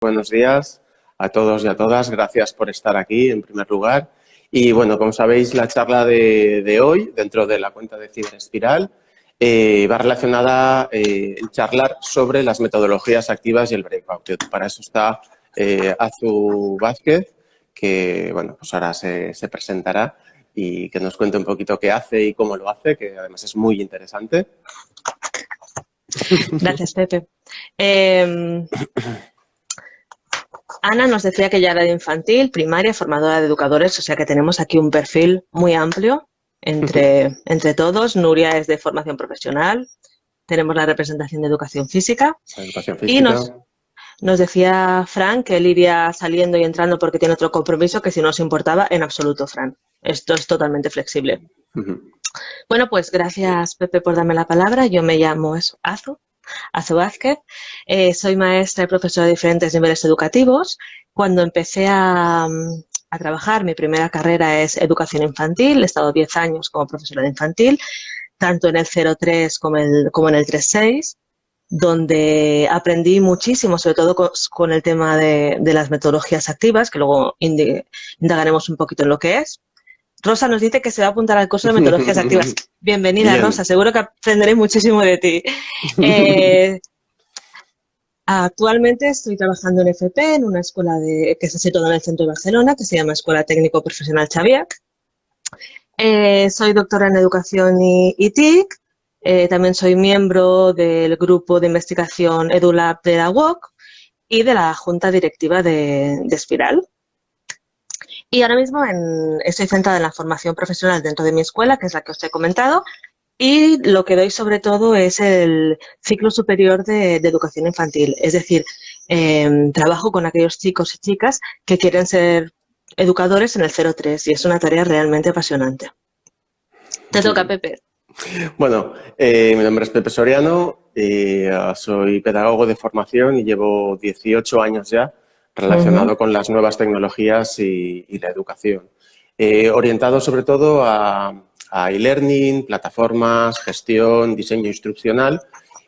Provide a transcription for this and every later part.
buenos días a todos y a todas. Gracias por estar aquí, en primer lugar. Y bueno, como sabéis, la charla de, hoy, dentro de la cuenta de Ciberespiral, eh, va relacionada eh, en charlar sobre las metodologías activas y el breakout. Para eso está eh, Azu Vázquez, que bueno, pues ahora se, se, presentará y que nos cuente un poquito qué hace y cómo lo hace, que además es muy interesante. Gracias, Pepe. Em, Ana nos decía que ya era de infantil, primaria, formadora de educadores, o sea que tenemos aquí un perfil muy amplio entre, entre todos. Nuria es de formación profesional, tenemos la representación de educación física. Y nos, nos decía Fran que él iría saliendo y entrando porque tiene otro compromiso que si no os importaba, en absoluto, Fran. Esto es totalmente flexible. Bueno, pues gracias, Pepe, por darme la palabra. Yo me llamo Azu Azu Vázquez. Eh, soy maestra y profesora de diferentes niveles educativos. Cuando empecé a, trabajar, mi primera carrera es educación infantil. He estado 10 años como profesora de infantil, tanto en el 03 como, como en el 36 donde aprendí muchísimo, sobre todo con, el tema de, las metodologías activas, que luego indagaremos un poquito en lo que es. Rosa nos dice que se va a apuntar al curso de metodologías activas. Bienvenida, Rosa. Seguro que aprenderé muchísimo de ti. Eh, actualmente estoy trabajando en FP, en una escuela de, que se sitúa en el centro de Barcelona, que se llama Escuela Técnico Profesional Xaviac. Eh, soy doctora en Educación y, TIC. Eh, también soy miembro del grupo de investigación EduLab de la UOC y de la junta directiva de, de Espiral. Y ahora mismo estoy centrada en la formación profesional dentro de mi escuela, que es la que os he comentado, y lo que doy sobre todo es el ciclo superior de, educación infantil. Es decir, em, trabajo con aquellos chicos y chicas que quieren ser educadores en el 03 y es una tarea realmente apasionante. Te toca, Pepe. Bueno, eh, mi nombre es Pepe Soriano, y, ah, soy pedagogo de formación y llevo 18 años ya relacionado con las nuevas tecnologías y, la educación. Eh, orientado sobre todo a, e-learning, plataformas, gestión, diseño instruccional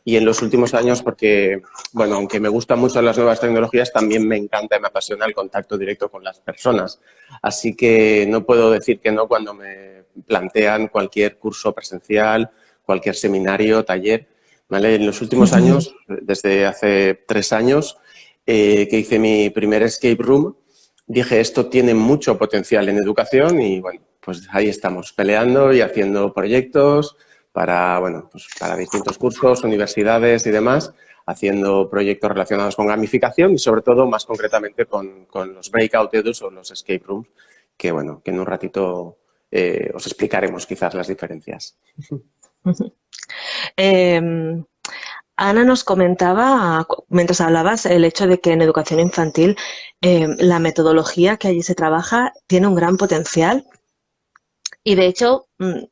y en los últimos años porque, bueno, aunque me gustan mucho las nuevas tecnologías, también me encanta y me apasiona el contacto directo con las personas. Así que no puedo decir que no cuando me plantean cualquier curso presencial, cualquier seminario, taller. ¿vale? En los últimos años, desde hace tres años, eh, que hice mi primer escape room, dije esto tiene mucho potencial en educación y bueno, pues ahí estamos peleando y haciendo proyectos para, bueno, pues para distintos cursos, universidades y demás, haciendo proyectos relacionados con gamificación y sobre todo más concretamente con, con los breakout edus o los escape rooms, que bueno, que en un ratito eh, os explicaremos quizás las diferencias. eh, Ana nos comentaba, mientras hablabas, el hecho de que en educación infantil eh, la metodología que allí se trabaja tiene un gran potencial. Y de hecho, mm,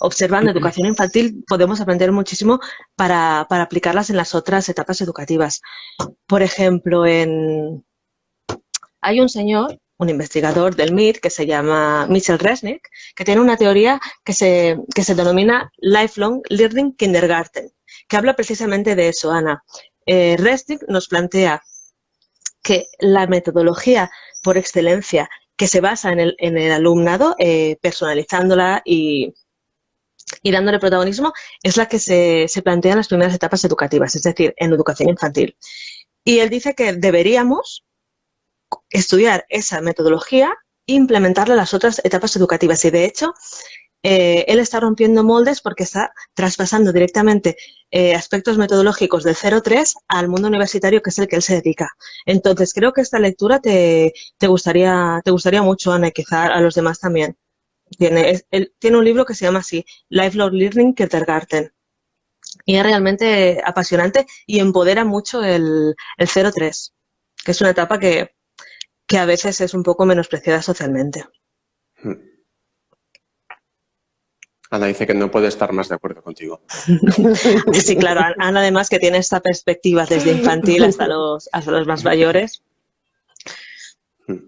observando educación infantil podemos aprender muchísimo para, aplicarlas en las otras etapas educativas. Por ejemplo, en... hay un señor, un investigador del MIT que se llama Michel Resnick, que tiene una teoría que se, que se denomina Lifelong Learning Kindergarten que habla precisamente de eso, Ana. Eh, nos plantea que la metodología por excelencia que se basa en el, alumnado, eh, personalizándola y, dándole protagonismo, es la que se, se plantea en las primeras etapas educativas, es decir, en educación infantil. Y él dice que deberíamos estudiar esa metodología e implementarla en las otras etapas educativas. Y de hecho, eh, él está rompiendo moldes porque está traspasando directamente eh, aspectos metodológicos del 03 al mundo universitario, que es el que él se dedica. Entonces, creo que esta lectura te, gustaría, te gustaría mucho, Ana, y quizá a los demás también. Tiene, él, tiene un libro que se llama así, Lifelong Learning Kindergarten. Y es realmente apasionante y empodera mucho el, el 03, que es una etapa que, que a veces es un poco menospreciada socialmente. Hmm. Ana dice que no puede estar más de acuerdo contigo. Sí, claro. Ana además que tiene esta perspectiva desde infantil hasta los, hasta los más mayores. Hmm.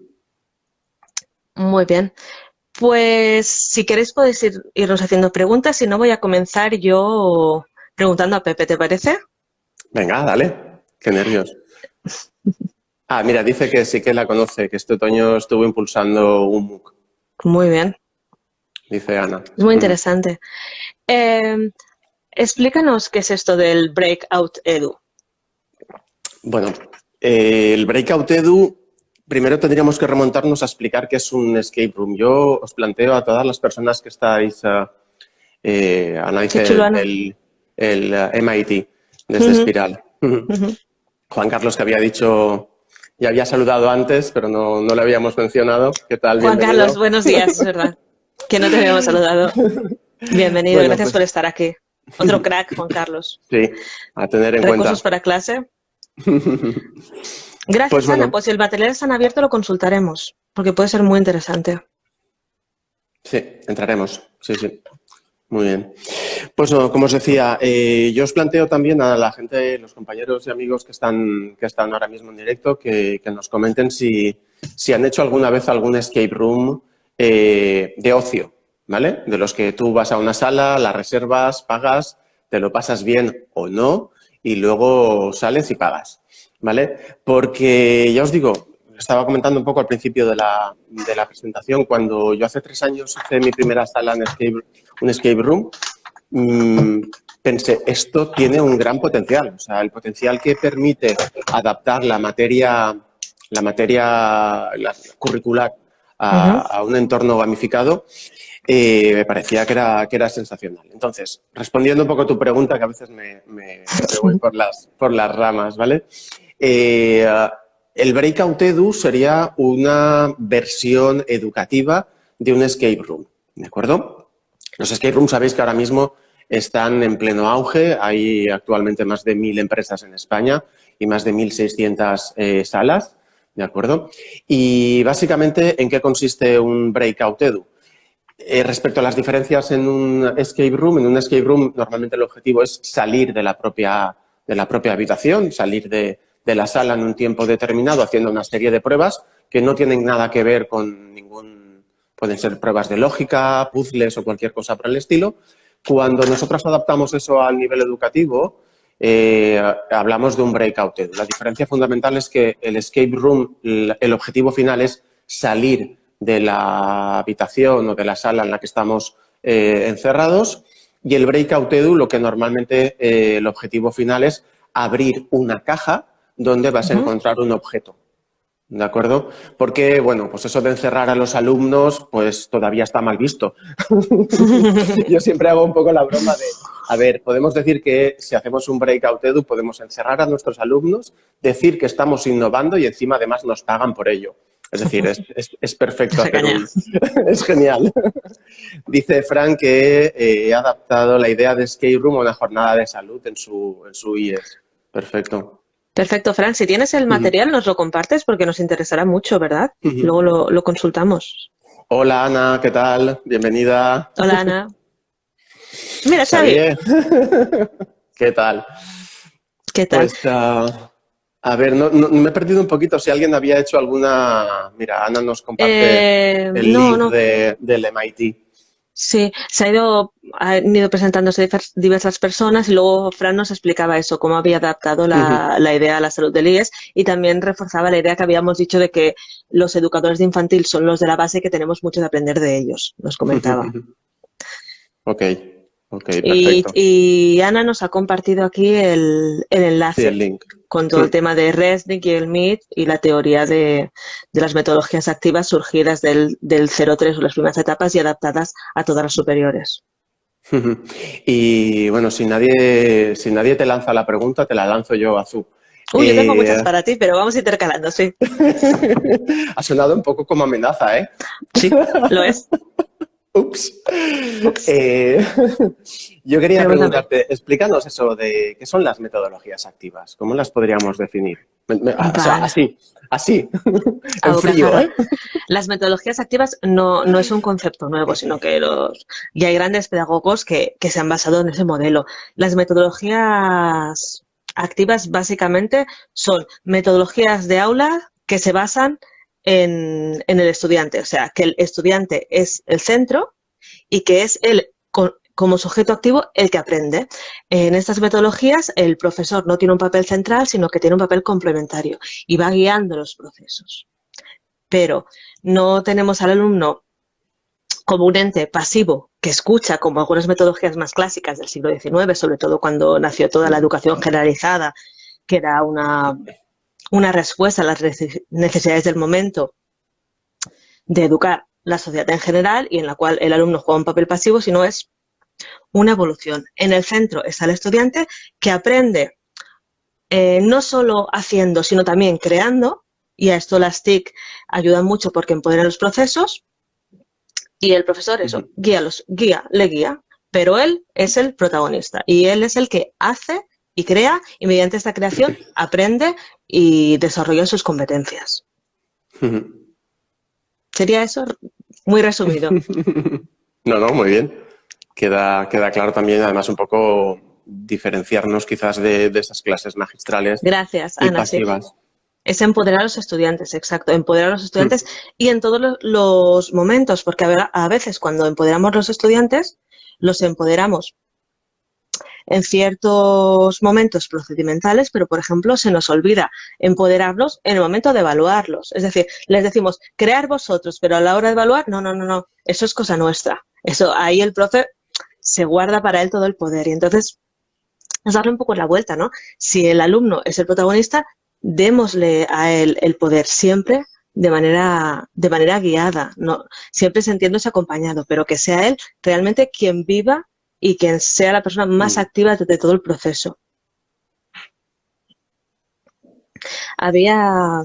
Muy bien. Pues si queréis podéis irnos haciendo preguntas, si no voy a comenzar yo preguntando a Pepe, ¿te parece? Venga, dale. Qué nervios. Ah, mira, dice que sí que la conoce, que este otoño estuvo impulsando un MOOC. Muy bien. Dice Ana. Es muy interesante. Eh, explícanos qué es esto del Breakout Edu. Bueno, eh, el Breakout Edu, primero tendríamos que remontarnos a explicar qué es un escape room. Yo os planteo a todas las personas que estáis, uh, eh, Ana dice el, el, uh, MIT, desde Espiral. Juan Carlos que había dicho ya había saludado antes, pero no, no le habíamos mencionado. ¿Qué tal? Juan Carlos, buenos días, es verdad. Que no te habíamos saludado. Bienvenido, gracias pues por estar aquí. Otro crack, Juan Carlos. Sí, a tener en ¿Recursos cuenta. ¿Recursos para clase? Gracias, pues Ana. Pues si el material está abierto lo consultaremos, porque puede ser muy interesante. Sí, entraremos. Sí, sí. Muy bien. Pues como os decía, eh, yo os planteo también a la gente, los compañeros y amigos que están, que están ahora mismo en directo, que, que nos comenten si, si, han hecho alguna vez algún escape room eh, de ocio, ¿vale? De los que tú vas a una sala, la reservas, pagas, te lo pasas bien o no y luego sales y pagas, ¿vale? Porque ya os digo, estaba comentando un poco al principio de la, de la presentación, cuando yo hace tres años hice mi primera sala en escape, un escape room, mmm, pensé, esto tiene un gran potencial, o sea, el potencial que permite adaptar la materia, la materia la curricular a, uh -huh. a, un entorno gamificado, eh, me parecía que era, que era sensacional. Entonces, respondiendo un poco a tu pregunta, que a veces me, me, me voy por las, por las ramas, ¿vale? Eh, el Breakout Edu sería una versión educativa de un escape room, ¿de acuerdo? Los escape rooms sabéis que ahora mismo están en pleno auge, hay actualmente más de mil empresas en España y más de 1.600 eh, salas, ¿de acuerdo? Y básicamente, ¿en qué consiste un Breakout Edu? Eh, respecto a las diferencias en un escape room, en un escape room normalmente el objetivo es salir de la propia, de la propia habitación, salir de, de la sala en un tiempo determinado haciendo una serie de pruebas que no tienen nada que ver con ningún... Pueden ser pruebas de lógica, puzzles o cualquier cosa por el estilo. Cuando nosotros adaptamos eso al nivel educativo, eh, hablamos de un breakout. La diferencia fundamental es que el escape room, el objetivo final es salir de la habitación o de la sala en la que estamos eh, encerrados y el breakout edu lo que normalmente eh, el objetivo final es abrir una caja donde vas a encontrar un objeto. ¿De acuerdo? Porque, bueno, pues eso de encerrar a los alumnos, pues todavía está mal visto. Yo siempre hago un poco la broma de, a ver, podemos decir que si hacemos un breakout edu podemos encerrar a nuestros alumnos, decir que estamos innovando y encima además nos pagan por ello. Es decir, es, es, es perfecto hacer un... es genial. Dice Frank que eh, he adaptado la idea de Skate Room a una jornada de salud en su, en su IES. Perfecto. Perfecto, Fran. Si tienes el material, nos lo compartes porque nos interesará mucho, ¿verdad? Uh -huh. Luego lo, lo, consultamos. Hola, Ana. ¿Qué tal? Bienvenida. Hola, Ana. Mira, Xavi. ¿Qué tal? ¿Qué tal? Pues, uh, a ver, no, no, me he perdido un poquito si alguien había hecho alguna... Mira, Ana nos comparte eh, el no, link. De, del MIT. Sí, se ha ido, han ido presentándose diversas personas y luego Fran nos explicaba eso, cómo había adaptado la, uh -huh. la, idea a la salud del IES y también reforzaba la idea que habíamos dicho de que los educadores de infantil son los de la base y que tenemos mucho de aprender de ellos, nos comentaba. ok, y, Ana nos ha compartido aquí el, el enlace Sí, el link. con todo Sí. el tema de Resnick y el MIT y la teoría de, de las metodologías activas surgidas del, del 03 o las primeras etapas y adaptadas a todas las superiores. Y bueno, si nadie, si nadie te lanza la pregunta, te la lanzo yo, Azú. Uy, yo tengo Eh, muchas para ti, pero vamos intercalando, sí. ha sonado un poco como amenaza, ¿eh? Sí, lo es. Ups. Eh, yo quería preguntarte, explícanos eso de qué son las metodologías activas, ¿cómo las podríamos definir? O sea, Vale. así, así, en A frío. ¿eh? Las metodologías activas no, no es un concepto nuevo, sino que los, ya hay grandes pedagogos que, que se han basado en ese modelo. Las metodologías activas básicamente son metodologías de aula que se basan en, el estudiante, o sea, que el estudiante es el centro y que es con- como sujeto activo el que aprende. En estas metodologías el profesor no tiene un papel central, sino que tiene un papel complementario y va guiando los procesos. Pero no tenemos al alumno como un ente pasivo que escucha, como algunas metodologías más clásicas del siglo XIX, sobre todo cuando nació toda la educación generalizada, que era una, una respuesta a las necesidades del momento de educar la sociedad en general y en la cual el alumno juega un papel pasivo, sino es una evolución. En el centro está el estudiante que aprende eh, no solo haciendo, sino también creando, y a esto las TIC ayudan mucho porque empoderan los procesos, y el profesor eso, guía, los, guía, le guía, pero él es el protagonista y él es el que hace y crea y mediante esta creación aprende y desarrolla sus competencias. Sería eso muy resumido. no, no, muy bien. Queda, queda claro también, además, un poco diferenciarnos quizás de, esas clases magistrales. Gracias, Ana. Es empoderar a los estudiantes, exacto, empoderar a los estudiantes y en todos los momentos, porque a veces cuando empoderamos a los estudiantes, los empoderamos en ciertos momentos procedimentales, pero por ejemplo se nos olvida empoderarlos en el momento de evaluarlos. Es decir, les decimos, crear vosotros, pero a la hora de evaluar, no, no, no, no, eso es cosa nuestra. Eso, ahí el profe se guarda para él todo el poder y entonces es darle un poco la vuelta, ¿no? Si el alumno es el protagonista, démosle a él el poder siempre de manera, de manera guiada, no, siempre sintiéndose acompañado, pero que sea él realmente quien viva y quien sea la persona más mm. activa de, todo el proceso. Había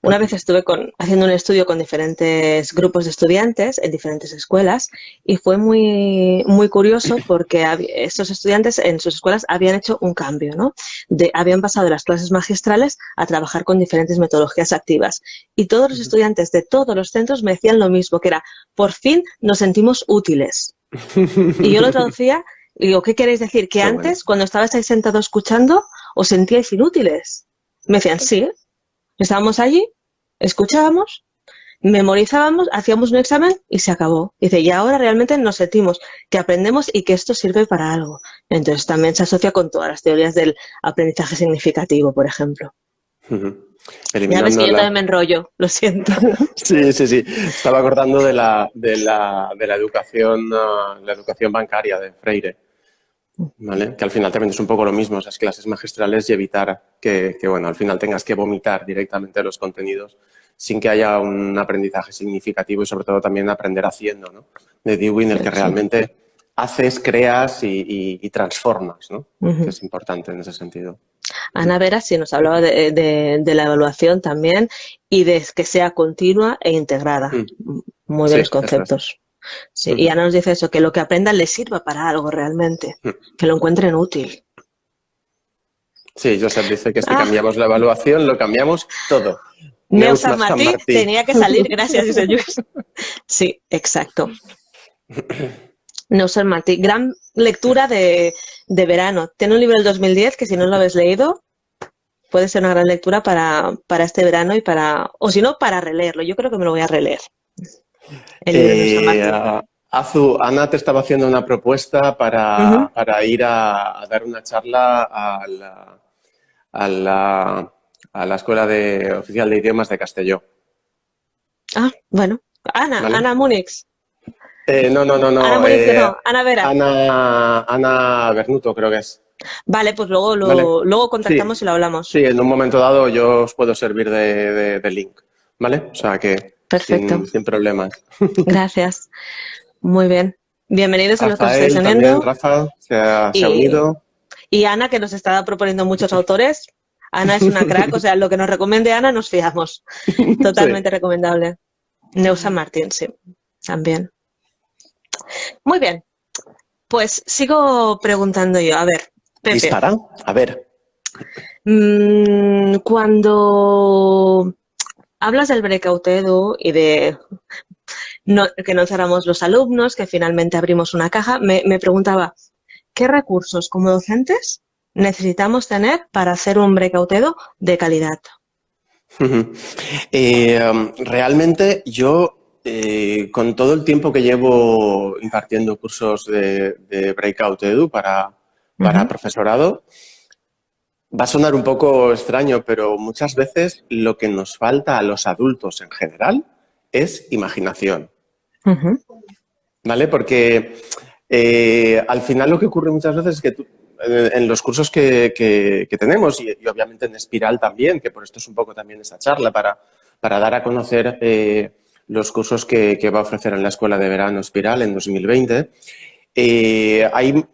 una vez estuve haciendo un estudio con diferentes grupos de estudiantes en diferentes escuelas y fue muy, muy curioso porque estos estudiantes en sus escuelas habían hecho un cambio, ¿no? De, habían pasado de las clases magistrales a trabajar con diferentes metodologías activas. Y todos los estudiantes de todos los centros me decían lo mismo, que era, por fin nos sentimos útiles. Y yo lo traducía y digo, ¿qué queréis decir? Que antes, cuando estabais ahí sentados escuchando, os sentíais inútiles. Me decían, sí, Estábamos allí, escuchábamos, memorizábamos, hacíamos un examen y se acabó. Dice, y ahora realmente nos sentimos que aprendemos y que esto sirve para algo. Entonces también se asocia con todas las teorías del aprendizaje significativo, por ejemplo. Ya ves que yo también me enrollo, lo siento. sí, sí, sí. Estaba acordando de la, de la, de la educación, ah, la educación bancaria de Freire que al final también es un poco lo mismo, esas clases magistrales y evitar que, bueno, al final tengas que vomitar directamente los contenidos sin que haya un aprendizaje significativo y sobre todo también aprender haciendo, ¿no? De Dewey, el que realmente haces, creas y, transformas, ¿no? que es importante en ese sentido. Ana Vera sí nos hablaba de, la evaluación también y de que sea continua e integrada. Mm. Muy buenos conceptos. Sí, y Ana nos dice eso, que lo que aprendan les sirva para algo realmente, que lo encuentren útil. Sí, Joseph dice que si ah. cambiamos la evaluación, lo cambiamos todo. Neus San Martín, tenía que salir, gracias, dice Sí, exacto. Neus San Martín, gran lectura de, verano. Tiene un libro del 2010 que si no lo habéis leído, puede ser una gran lectura para, para este verano y para, o si no, para releerlo. Yo creo que me lo voy a releer. Eh, Azu, Ana te estaba haciendo una propuesta para, ir a, dar una charla a la, a la, Escuela de, Oficial de Idiomas de Castelló. Ah, bueno. Ana, Ana Múnix. Eh, no, no, no, no. Ana eh, no. Ana Vera. Ana, Ana Bernuto, creo que es. Vale, pues luego, lo, luego contactamos y lo hablamos. Sí, en un momento dado yo os puedo servir de, de link, ¿vale? O sea que Perfecto. Sin, problemas. Gracias. Muy bien. Bienvenidos a lo que estáis Rafa, se ha, y, unido. Y Ana, que nos está proponiendo muchos autores. Ana es una crack, o sea, lo que nos recomiende Ana nos fiamos. Totalmente recomendable. Neusa Martín, sí, también. Muy bien. Pues sigo preguntando yo. A ver, Pepe. ¿Dispara? A ver. Mm, cuando hablas del breakout edu y de que no cerramos los alumnos, que finalmente abrimos una caja, me, preguntaba, ¿qué recursos como docentes necesitamos tener para hacer un breakout edu de calidad? Eh, um, realmente yo eh, con todo el tiempo que llevo impartiendo cursos de, Breakout Edu para, para profesorado, va a sonar un poco extraño, pero muchas veces lo que nos falta a los adultos en general es imaginación. ¿Vale? Porque eh, al final lo que ocurre muchas veces es que eh, en los cursos que, tenemos y, obviamente en Espiral también, que por esto es un poco también esta charla para, para dar a conocer los cursos que, va a ofrecer en la Escuela de Verano Espiral en 2020, eh, hay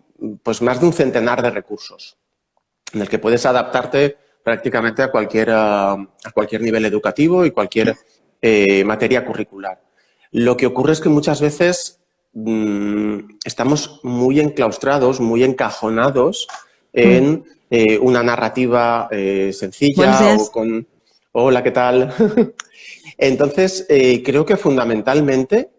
pues más de un centenar de recursos en el que puedes adaptarte prácticamente a cualquier, a cualquier nivel educativo y cualquier eh, materia curricular. Lo que ocurre es que muchas veces mm, estamos muy enclaustrados, muy encajonados en eh, una narrativa sencilla o con... Hola, ¿qué tal? Entonces, eh, creo que fundamentalmente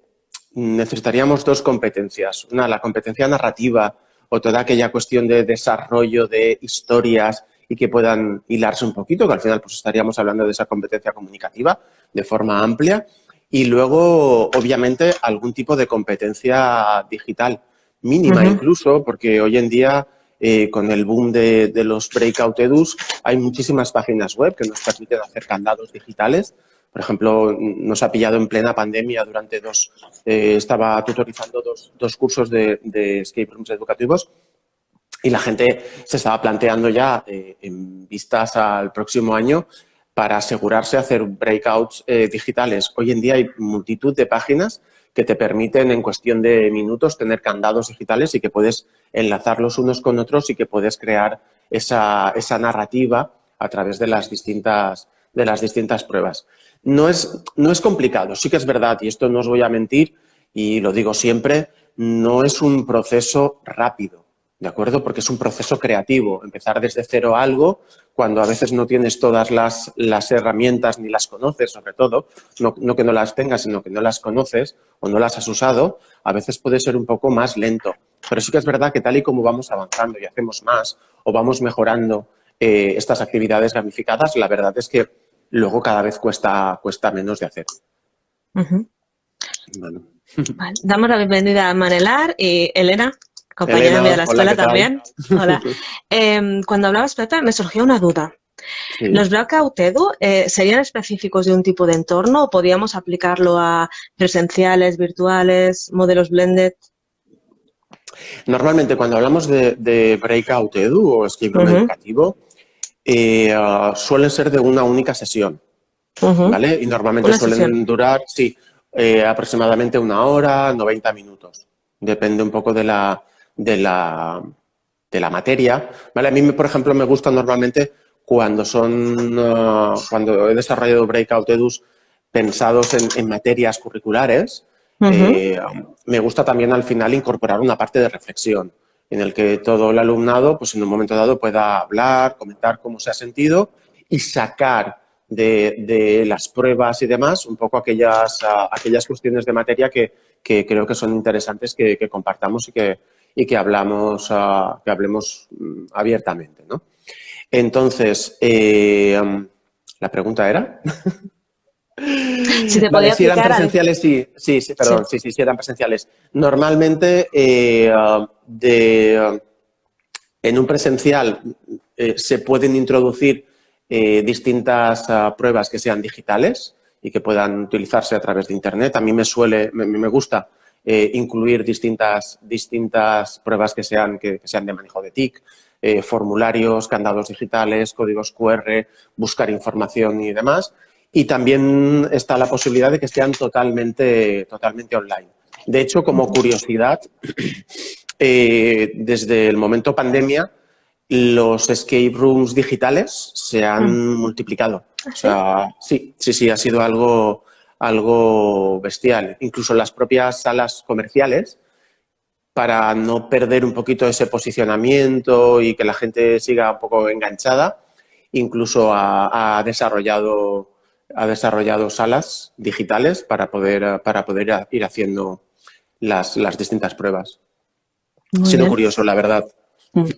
necesitaríamos dos competencias. Una, la competencia narrativa o toda aquella cuestión de desarrollo de historias y que puedan hilarse un poquito, que al final pues estaríamos hablando de esa competencia comunicativa de forma amplia. Y luego, obviamente, algún tipo de competencia digital, mínima incluso, porque hoy en día eh, con el boom de, de, los breakout edus, hay muchísimas páginas web que nos permiten hacer candados digitales por ejemplo, nos ha pillado en plena pandemia durante dos, eh, estaba tutorizando dos, cursos de, escape rooms educativos y la gente se estaba planteando ya eh, en vistas al próximo año para asegurarse hacer breakouts eh, digitales. Hoy en día hay multitud de páginas que te permiten en cuestión de minutos tener candados digitales y que puedes enlazarlos unos con otros y que puedes crear esa, esa narrativa a través de las distintas, de las distintas pruebas. No es, no es complicado, sí que es verdad, y esto no os voy a mentir, y lo digo siempre, no es un proceso rápido, ¿de acuerdo? Porque es un proceso creativo, empezar desde cero algo, cuando a veces no tienes todas las, las herramientas ni las conoces, sobre todo, no, que no las tengas, sino que no las conoces o no las has usado, a veces puede ser un poco más lento. Pero sí que es verdad que tal y como vamos avanzando y hacemos más o vamos mejorando eh, estas actividades gamificadas, la verdad es que luego cada vez cuesta, cuesta menos de hacer. Damos la bienvenida a Manelar y Elena, compañera de la escuela también. Hola. Em, cuando hablabas, Pepe, me surgió una duda. ¿Los Blackout Edu eh, serían específicos de un tipo de entorno o podríamos aplicarlo a presenciales, virtuales, modelos blended? Normalmente cuando hablamos de, Breakout Edu o escape room educativo, eh, ah, suelen ser de una única sesión, ¿vale? Y normalmente suelen durar, sí, eh, aproximadamente una hora, 90 minutos. Depende un poco de la, de la, de la materia, ¿vale? A mí, por ejemplo, me gusta normalmente cuando son, ah, cuando he desarrollado Breakout Edus pensados en, materias curriculares, eh, me gusta también al final incorporar una parte de reflexión en el que todo el alumnado, pues en un momento dado, pueda hablar, comentar cómo se ha sentido y sacar de, las pruebas y demás un poco aquellas, aquellas cuestiones de materia que, creo que son interesantes que, compartamos y que, y que, hablamos, que hablemos mm, abiertamente. ¿no? Entonces, eh, la pregunta era... Si, eran presenciales, sí, sí, sí, perdón, sí. sí, sí, eran presenciales. Normalmente, eh, de, en un presencial eh, se pueden introducir eh, distintas ah, pruebas que sean digitales y que puedan utilizarse a través de Internet. A mí me suele, me, gusta incluir distintas, distintas pruebas que sean, que, que sean de manejo de TIC, formularios, candados digitales, códigos QR, buscar información y demás y también está la posibilidad de que sean totalmente, totalmente online. De hecho, como curiosidad, eh, desde el momento pandemia, los escape rooms digitales se han mm. multiplicado. ¿Ah, o sea, sí, sí, sí, ha sido algo, algo bestial. Incluso las propias salas comerciales, para no perder un poquito ese posicionamiento y que la gente siga un poco enganchada, incluso ha desarrollado ha desarrollado salas digitales para poder, para poder ir haciendo las, distintas pruebas. Muy Sido curioso, la verdad. Mm.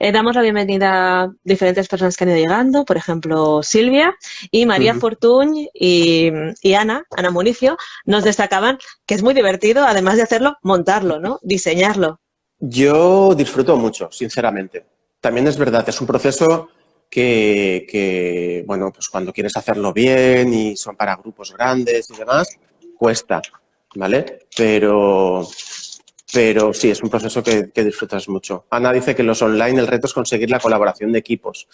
Eh, damos la bienvenida a diferentes personas que han ido llegando, por ejemplo, Silvia y María Fortuny y, Ana, Ana Municio, nos destacaban que es muy divertido, además de hacerlo, montarlo, ¿no? Diseñarlo. Yo disfruto mucho, sinceramente. También es verdad, es un proceso que, bueno, pues cuando quieres hacerlo bien y son para grupos grandes y demás, cuesta, ¿vale? Pero, pero sí, es un proceso que, disfrutas mucho. Ana dice que los online el reto es conseguir la colaboración de equipos.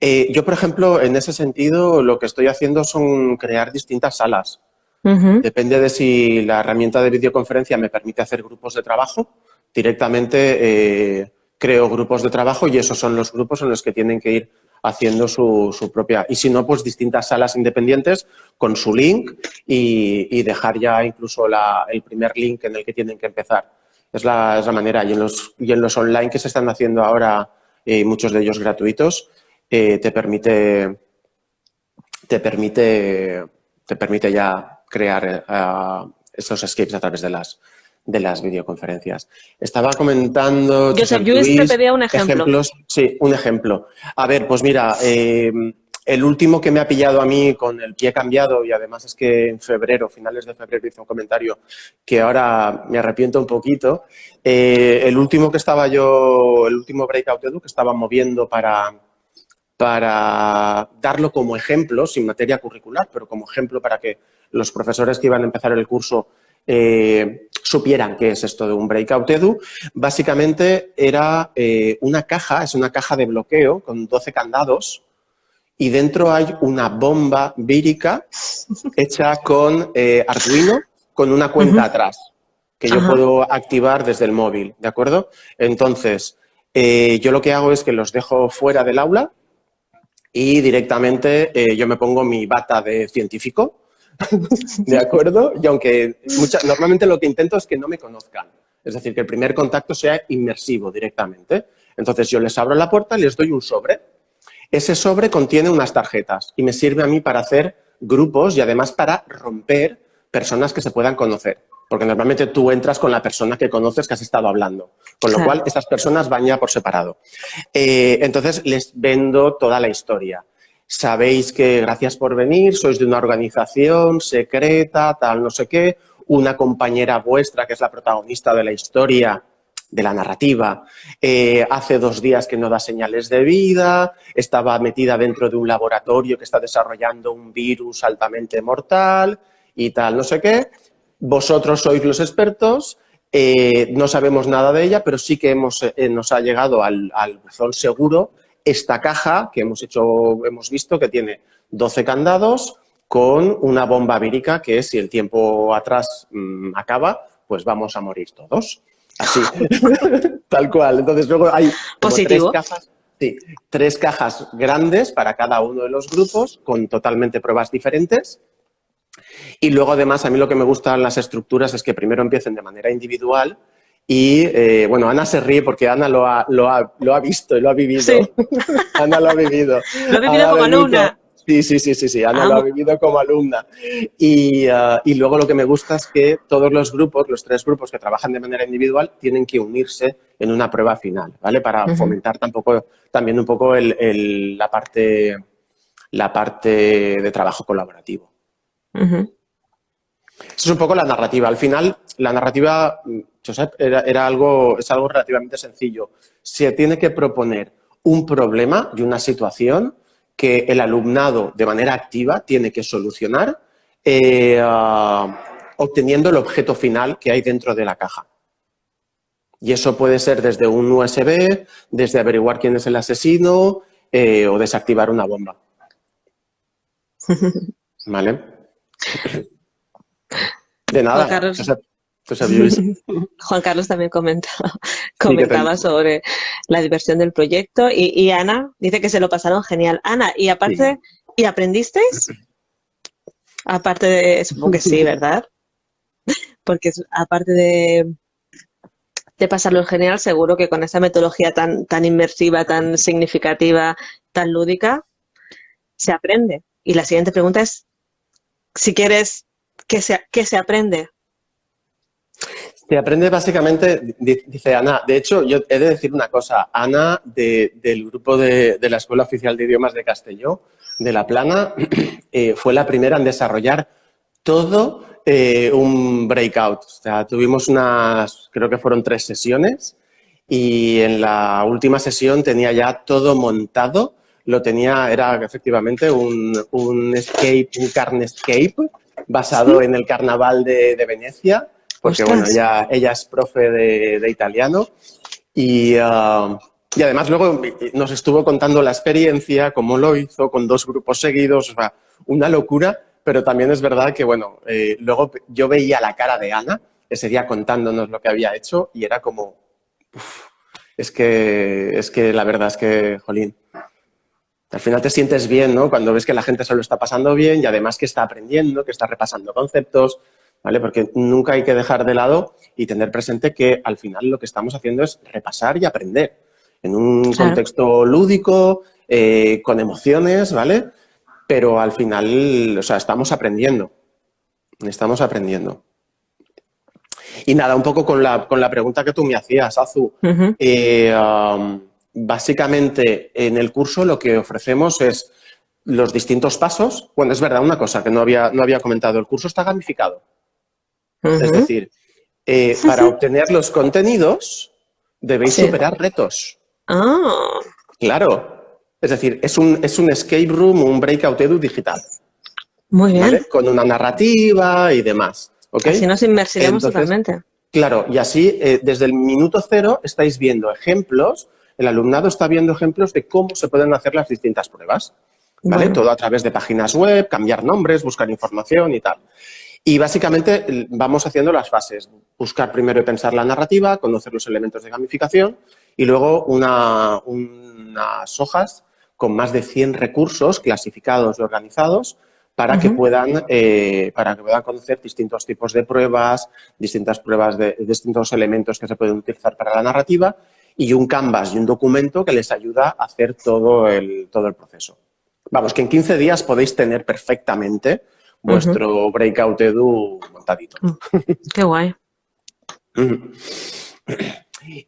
Eh, yo, por ejemplo, en ese sentido, lo que estoy haciendo son crear distintas salas. Depende de si la herramienta de videoconferencia me permite hacer grupos de trabajo. Directamente eh, creo grupos de trabajo y esos son los grupos en los que tienen que ir haciendo su, propia... Y si no, pues distintas salas independientes con su link y, dejar ya incluso el primer link en el que tienen que empezar. Es la, es la manera. Y en, los, y en los online que se están haciendo ahora, eh, muchos de ellos gratuitos, eh, te permite te permite te permite ya crear uh, esos escapes a través de las de las videoconferencias. Estaba comentando... Yo te pedía un ejemplo. Ejemplos, sí, un ejemplo. A ver, pues mira, eh, el último que me ha pillado a mí con el pie cambiado y además es que en febrero, finales de febrero hice un comentario que ahora me arrepiento un poquito. Eh, el último que estaba yo, el último Breakout Edu que estaba moviendo para, para darlo como ejemplo, sin materia curricular, pero como ejemplo para que los profesores que iban a empezar el curso eh, supieran qué es esto de un Breakout Edu. Básicamente era eh, una caja, es una caja de bloqueo con 12 candados y dentro hay una bomba vírica hecha con eh, Arduino con una cuenta atrás que yo puedo activar desde el móvil, ¿de acuerdo? Entonces, eh, yo lo que hago es que los dejo fuera del aula y directamente eh, yo me pongo mi bata de científico, ¿de acuerdo? Y aunque normalmente lo que intento es que no me conozcan, es decir, que el primer contacto sea inmersivo directamente. Entonces yo les abro la puerta y les doy un sobre ese sobre contiene unas tarjetas y me sirve a mí para hacer grupos y además para romper personas que se puedan conocer. Porque normalmente tú entras con la persona que conoces que has estado hablando. Con lo cual, estas personas van ya por separado. Eh, entonces, les vendo toda la historia. Sabéis que gracias por venir, sois de una organización secreta, tal, no sé qué. Una compañera vuestra, que es la protagonista de la historia, de la narrativa. Eh, hace dos días que no da señales de vida, estaba metida dentro de un laboratorio que está desarrollando un virus altamente mortal y tal, no sé qué. Vosotros sois los expertos, eh, no sabemos nada de ella, pero sí que hemos, eh, nos ha llegado al, al seguro esta caja que hemos, hecho, hemos visto que tiene 12 candados con una bomba vírica que si el tiempo atrás mm, acaba, pues vamos a morir todos. Así, tal cual. Entonces luego hay tres cajas, sí, tres cajas grandes para cada uno de los grupos con totalmente pruebas diferentes. Y luego además a mí lo que me gustan las estructuras es que primero empiecen de manera individual y, eh, bueno, Ana se ríe porque Ana lo ha, lo ha, lo ha visto y lo ha vivido. Ana lo ha vivido. Lo ha vivido como alumna. Sí, sí, sí, sí, sí, Ana lo ha vivido como alumna. Y, uh, y, luego lo que me gusta es que todos los grupos, los tres grupos que trabajan de manera individual, tienen que unirse en una prueba final, ¿vale? Para fomentar tampoco, también un poco el, el, la, parte, la parte de trabajo colaborativo. Esa es un poco la narrativa. Al final, la narrativa, Josep, era, era algo, es algo relativamente sencillo. Se tiene que proponer un problema y una situación que el alumnado de manera activa tiene que solucionar eh, ah, obteniendo el objeto final que hay dentro de la caja. Y eso puede ser desde un USB, desde averiguar quién es el asesino eh, o desactivar una bomba. ¿Vale? De nada. Juan Carlos también comentaba, comentaba sobre la diversión del proyecto y, Ana dice que se lo pasaron genial. Ana, y aparte, ¿y aprendisteis? Aparte de, supongo que sí, ¿verdad? Porque aparte de, de pasarlo genial, seguro que con esa metodología tan, tan inmersiva, tan significativa, tan lúdica, se aprende. Y la siguiente pregunta es, si quieres, ¿qué se, qué se aprende? Se aprende básicamente, dice Ana, de hecho, yo he de decir una cosa, Ana del grupo de, la Escuela Oficial de Idiomas de Castelló, de La Plana, eh, fue la primera en desarrollar todo eh, un breakout. O sea, tuvimos unas, creo que fueron tres sesiones y en la última sesión tenía ya todo montado. Lo tenía, era efectivamente un, un escape, un carnescape basado en el carnaval de, Venecia, porque bueno, ella, ella es profe de, italiano y, uh, y además luego nos estuvo contando la experiencia, cómo lo hizo, con dos grupos seguidos, o sea, una locura pero también es verdad que, bueno, eh, luego yo veía la cara de Ana ese día contándonos lo que había hecho y era como, es que, es que la verdad es que, jolín, al final te sientes bien, ¿no? Cuando ves que la gente se lo está pasando bien y además que está aprendiendo, que está repasando conceptos, ¿vale? Porque nunca hay que dejar de lado y tener presente que al final lo que estamos haciendo es repasar y aprender en un contexto lúdico, eh, con emociones, ¿vale? pero al final, o sea, estamos aprendiendo. Estamos aprendiendo. Y nada, un poco con la, con la pregunta que tú me hacías, Azu. Eh, um, básicamente, en el curso lo que ofrecemos es los distintos pasos. Bueno, es verdad, una cosa que no había, no había comentado, el curso está gamificado. Es decir, eh, para obtener los contenidos debéis superar retos. Ah. Claro, es decir, es un, es un escape room, un breakout edu digital. Muy bien. Con una narrativa y demás. ¿okay? Así nos inmersiremos totalmente. Claro, y así eh, desde el minuto cero estáis viendo ejemplos, el alumnado está viendo ejemplos de cómo se pueden hacer las distintas pruebas. ¿Vale? Todo a través de páginas web, cambiar nombres, buscar información y tal. Y básicamente vamos haciendo las fases. Buscar primero y pensar la narrativa, conocer los elementos de gamificación y luego una, unas hojas con más de 100 recursos clasificados y organizados para, que puedan, eh, para que puedan conocer distintos tipos de pruebas, distintas pruebas de, distintos elementos que se pueden utilizar para la narrativa y un canvas y un documento que les ayuda a hacer todo el, todo el proceso. Vamos, que en 15 días podéis tener perfectamente vuestro Breakout Edu montadito. Mm, qué guay.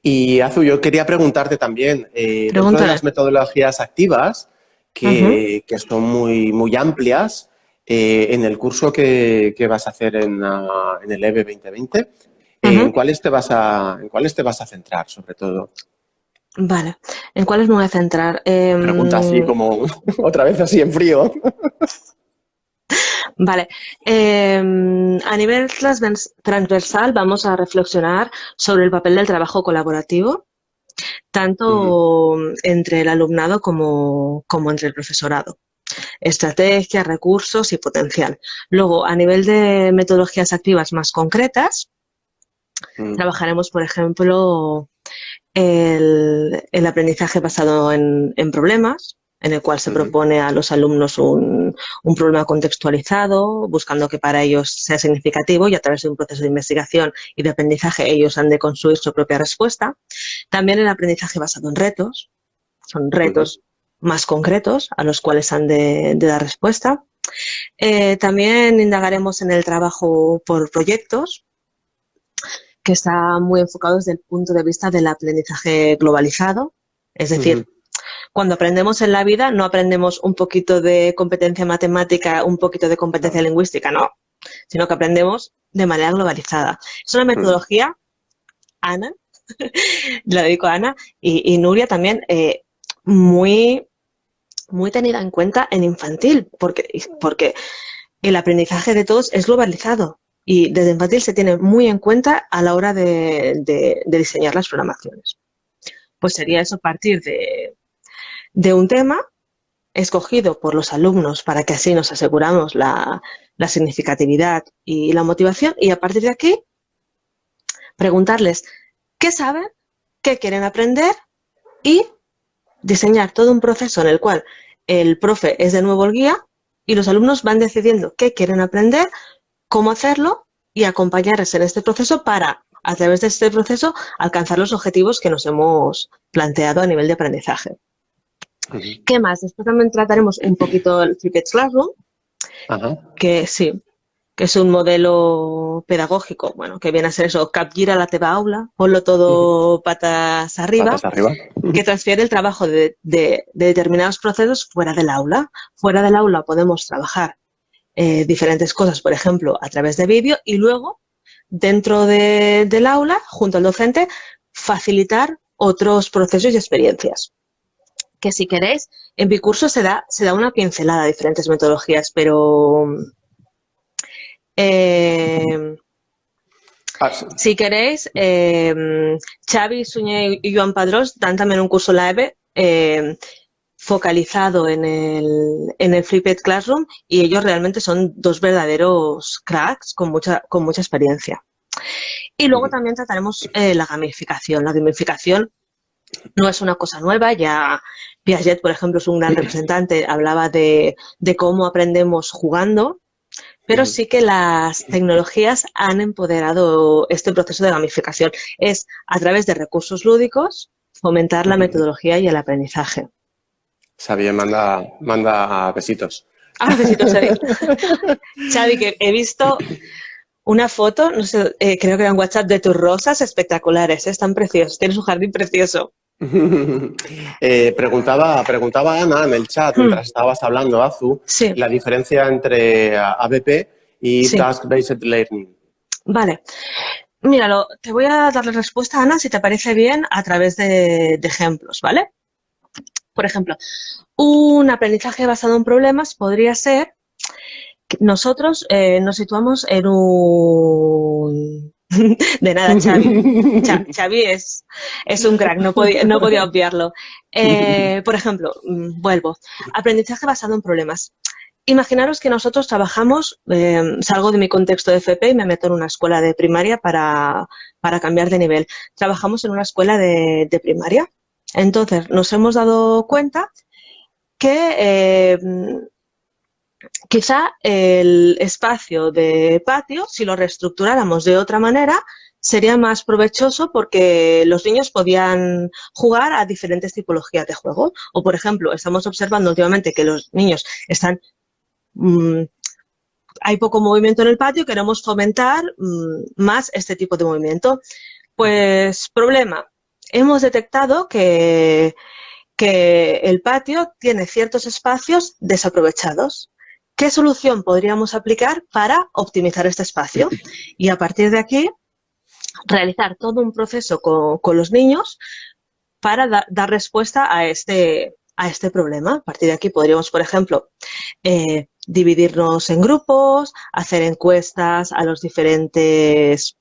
Y Azu, yo quería preguntarte también, eh, de las metodologías activas, que, son muy, muy amplias, eh, en el curso que, vas a hacer en, ah, el EVE 2020, ¿en, cuáles te vas a, ¿en cuáles te vas a centrar, sobre todo? Vale, ¿en cuáles me voy a centrar? Pregunta así em, como otra vez así en frío. Vale. Em, a nivel transversal vamos a reflexionar sobre el papel del trabajo colaborativo, tanto entre el alumnado como, entre el profesorado. Estrategia, recursos y potencial. Luego, a nivel de metodologías activas más concretas, mm. trabajaremos, por ejemplo, el, aprendizaje basado en problemas, en el cual se propone a los alumnos un, problema contextualizado, buscando que para ellos sea significativo y a través de un proceso de investigación y de aprendizaje ellos han de construir su propia respuesta. También el aprendizaje basado en retos, son retos más concretos a los cuales han de, dar respuesta. Eh, también indagaremos en el trabajo por proyectos, que está muy enfocado desde el punto de vista del aprendizaje globalizado, es decir, cuando aprendemos en la vida, no aprendemos un poquito de competencia matemática, un poquito de competencia lingüística, no, sino que aprendemos de manera globalizada. Es una mm. metodología, Ana, la dedico a Ana, y, Nuria también, eh, muy, muy tenida en cuenta en infantil, porque, porque el aprendizaje de todos es globalizado y desde infantil se tiene muy en cuenta a la hora de, de diseñar las programaciones. Pues sería eso partir de, de un tema escogido por los alumnos para que así nos aseguramos la, significatividad y la motivación y a partir de aquí preguntarles qué saben, qué quieren aprender y diseñar todo un proceso en el cual el profe es de nuevo el guía y los alumnos van decidiendo qué quieren aprender, cómo hacerlo y acompañarles en este proceso para, a través de este proceso, alcanzar los objetivos que nos hemos planteado a nivel de aprendizaje. ¿Qué más? Después también trataremos un poquito el Cricket Classroom, que sí, que es un modelo pedagógico, bueno, que viene a ser eso, capgira la teba aula, ponlo todo patas arriba, que transfiere el trabajo de, determinados procesos fuera del aula. Fuera del aula podemos trabajar eh, diferentes cosas, por ejemplo, a través de vídeo y luego, dentro del aula, junto al docente, facilitar otros procesos y experiencias. Que si queréis, en mi curso se da, se da una pincelada de diferentes metodologías, pero eh, ah, si queréis, eh, Xavi, Suñé y Joan Padrós dan también un curso live eh, focalizado en el, en el Flipped Classroom y ellos realmente son dos verdaderos cracks con mucha, con mucha experiencia. Y luego también trataremos la gamificación. La gamificación no es una cosa nueva, ya Piaget, por ejemplo, es un gran representante, hablaba de, de cómo aprendemos jugando pero sí que las tecnologías han empoderado este proceso de gamificación. Es a través de recursos lúdicos fomentar la metodología y el aprendizaje. Xavi manda, manda besitos. Ah, besitos, Xavi. Xavi, que he visto una foto, no sé, eh, creo que era en WhatsApp, de tus rosas espectaculares, ¿eh? están preciosos, tienes un jardín precioso. Eh, preguntaba, preguntaba Ana en el chat, mientras hmm. estabas hablando, Azu, la diferencia entre ABP y Task-Based Learning. Vale. Míralo, te voy a dar la respuesta, Ana, si te parece bien, a través de, ejemplos, ¿vale? Por ejemplo, un aprendizaje basado en problemas podría ser que nosotros eh, nos situamos en un De nada, Xavi. Xavi es, es un crack, no podía, no podía obviarlo. Eh, por ejemplo, mm, vuelvo, aprendizaje basado en problemas. Imaginaros que nosotros trabajamos, em, salgo de mi contexto de FP y me meto en una escuela de primaria para, cambiar de nivel. Trabajamos en una escuela de, primaria. Entonces, nos hemos dado cuenta que em, Quizá el espacio de patio, si lo reestructuráramos de otra manera, sería más provechoso porque los niños podían jugar a diferentes tipologías de juego. O, por ejemplo, estamos observando últimamente que los niños están... Mm, hay poco movimiento en el patio, queremos fomentar mm, más este tipo de movimiento. Pues, problema, hemos detectado que, que el patio tiene ciertos espacios desaprovechados. ¿Qué solución podríamos aplicar para optimizar este espacio? Y a partir de aquí, realizar todo un proceso con, los niños para dar respuesta a este, a este problema. A partir de aquí podríamos, por ejemplo, eh, dividirnos en grupos, hacer encuestas a los diferentes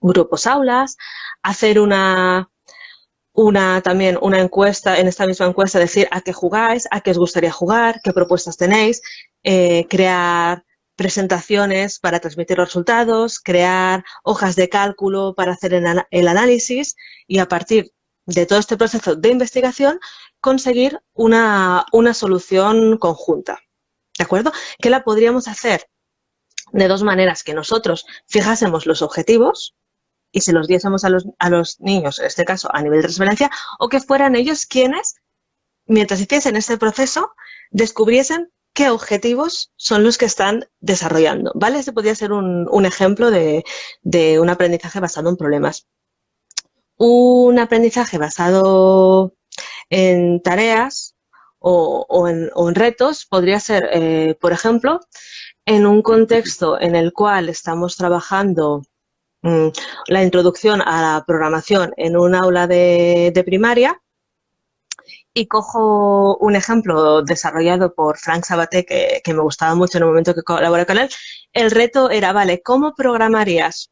grupos aulas, hacer una una también una encuesta, en esta misma encuesta decir a qué jugáis, a qué os gustaría jugar, qué propuestas tenéis, eh, crear presentaciones para transmitir los resultados, crear hojas de cálculo para hacer el, análisis y a partir de todo este proceso de investigación conseguir una, una solución conjunta. ¿De acuerdo? Que la podríamos hacer de dos maneras, que nosotros fijásemos los objetivos, y se los diésemos a los, a los niños, en este caso a nivel de transferencia, o que fueran ellos quienes, mientras hiciesen este proceso, descubriesen qué objetivos son los que están desarrollando. ¿Vale? Este podría ser un, ejemplo de, un aprendizaje basado en problemas. Un aprendizaje basado en tareas o, en, retos podría ser, eh, por ejemplo, en un contexto en el cual estamos trabajando la introducción a la programación en un aula de, primaria y cojo un ejemplo desarrollado por Frank Sabaté que, me gustaba mucho en el momento que colaboré con él. El reto era, vale, ¿cómo programarías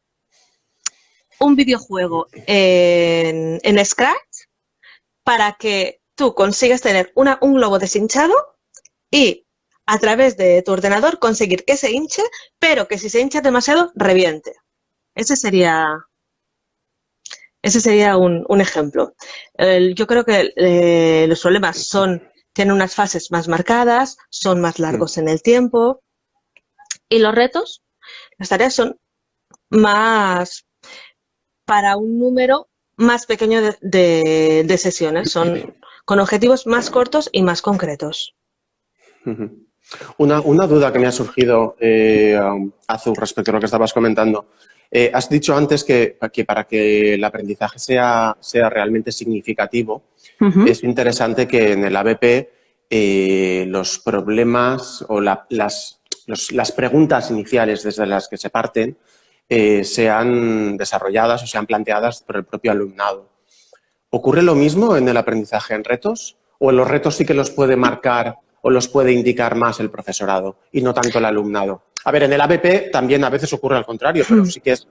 un videojuego en, Scratch para que tú consigas tener una, un globo deshinchado y a través de tu ordenador conseguir que se hinche, pero que si se hincha demasiado, reviente. Ese sería, ese sería un, ejemplo. yo creo que eh, los problemas son, tienen unas fases más marcadas, son más largos en el tiempo y los retos, las tareas son más para un número más pequeño de, de sesiones, son con objetivos más cortos y más concretos. Una, duda que me ha surgido, eh, Azul, respecto a lo que estabas comentando. Eh, has dicho antes que, para que el aprendizaje sea, sea realmente significativo, es interesante que en el ABP eh, los problemas o las, las preguntas iniciales desde las que se parten eh, sean desarrolladas o sean planteadas por el propio alumnado. ¿Ocurre lo mismo en el aprendizaje en retos? ¿O en los retos sí que los puede marcar o los puede indicar más el profesorado y no tanto el alumnado? A ver, en el ABP también a veces ocurre al contrario, pero mm. sí que es,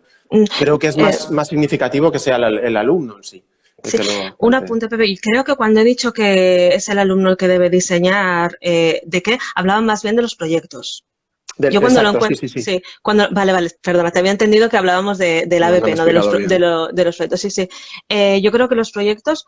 creo que es más, eh. más significativo que sea el, alumno en sí. Sí, un apunte, Pepe. Y creo que cuando he dicho que es el alumno el que debe diseñar, eh, ¿de qué? Hablaban más bien de los proyectos. Yo cuando lo encuentro, sí, sí, cuando, vale, vale, perdona, te había entendido que hablábamos de, del ABP, no, de, los, de, de, los proyectos, sí, sí. Eh, yo creo que los proyectos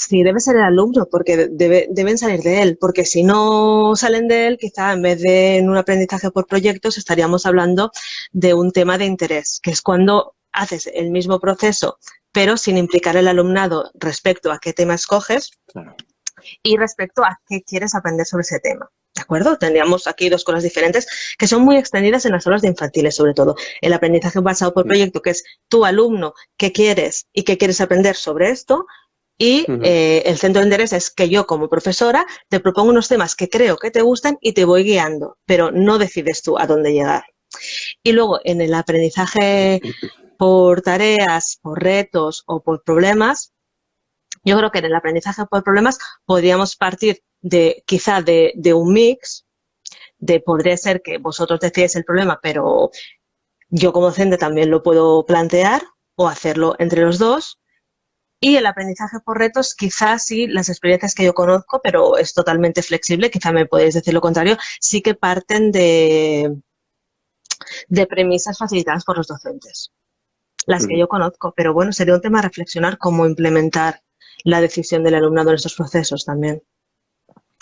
Sí, debe ser el alumno, porque deben salir de él, porque si no salen de él, quizá en vez de en un aprendizaje por proyectos, estaríamos hablando de un tema de interés, que es cuando haces el mismo proceso, pero sin implicar el alumnado respecto a qué tema escoges y respecto a qué quieres aprender sobre ese tema. ¿De acuerdo? Tendríamos aquí dos cosas diferentes que son muy extendidas en las aulas de infantiles, sobre todo. El aprendizaje basado por proyecto, que es tu alumno, qué quieres y qué quieres aprender sobre esto, y eh, el centro de interés es que yo como profesora te propongo unos temas que creo que te gustan y te voy guiando, pero no decides tú a dónde llegar. Y luego en el aprendizaje por tareas, por retos o por problemas, yo creo que en el aprendizaje por problemas podríamos partir de quizá de, de un mix, de podría ser que vosotros decidáis el problema, pero yo como docente también lo puedo plantear o hacerlo entre los dos y el aprendizaje por retos, quizás sí, las experiencias que yo conozco, pero es totalmente flexible, quizá me podéis decir lo contrario, sí que parten de, de premisas facilitadas por los docentes. Las que yo conozco, pero bueno, sería un tema a reflexionar cómo implementar la decisión del alumnado en estos procesos también.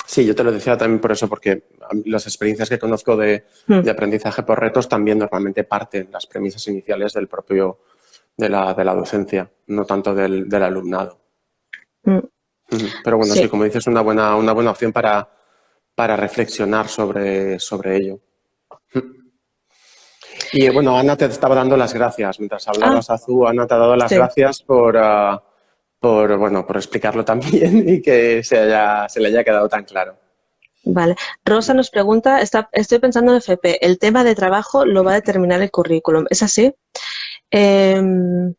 Sí, yo te lo decía también por eso, porque las experiencias que conozco de, hmm. de aprendizaje por retos también normalmente parten las premisas iniciales del propio de la, de la docencia, no tanto del, del alumnado. Mm. Pero bueno, sí. como dices, una buena, una buena opción para, para reflexionar sobre, sobre ello. Y bueno, Ana te estaba dando las gracias. Mientras hablabas, ah. Azú, Ana te ha dado las gracias por, ah, por, bueno, por explicarlo también y que se, haya, se le haya quedado tan claro. Vale. Rosa nos pregunta, está, estoy pensando en FP, el tema de trabajo lo va a determinar el currículum. ¿Es así? Em,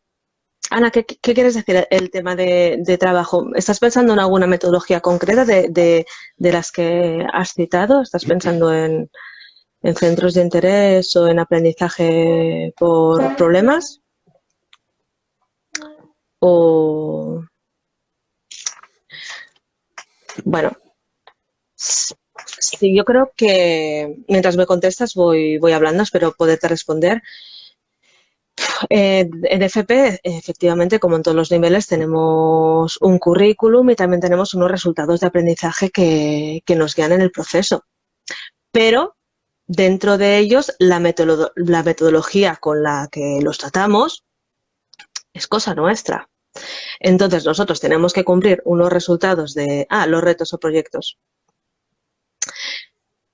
Ana, ¿qué, quieres decir el tema de, trabajo? ¿Estás pensando en alguna metodología concreta de, las que has citado? ¿Estás pensando en, centros de interés o en aprendizaje por problemas? O... Bueno, sí, yo creo que mientras me contestas voy, voy hablando, espero poderte responder. Eh, en FP, efectivamente, como en todos los niveles, tenemos un currículum y también tenemos unos resultados de aprendizaje que, nos guían en el proceso. Pero dentro de ellos, la, la metodología con la que los tratamos es cosa nuestra. Entonces, nosotros tenemos que cumplir unos resultados de, ah, los retos o proyectos.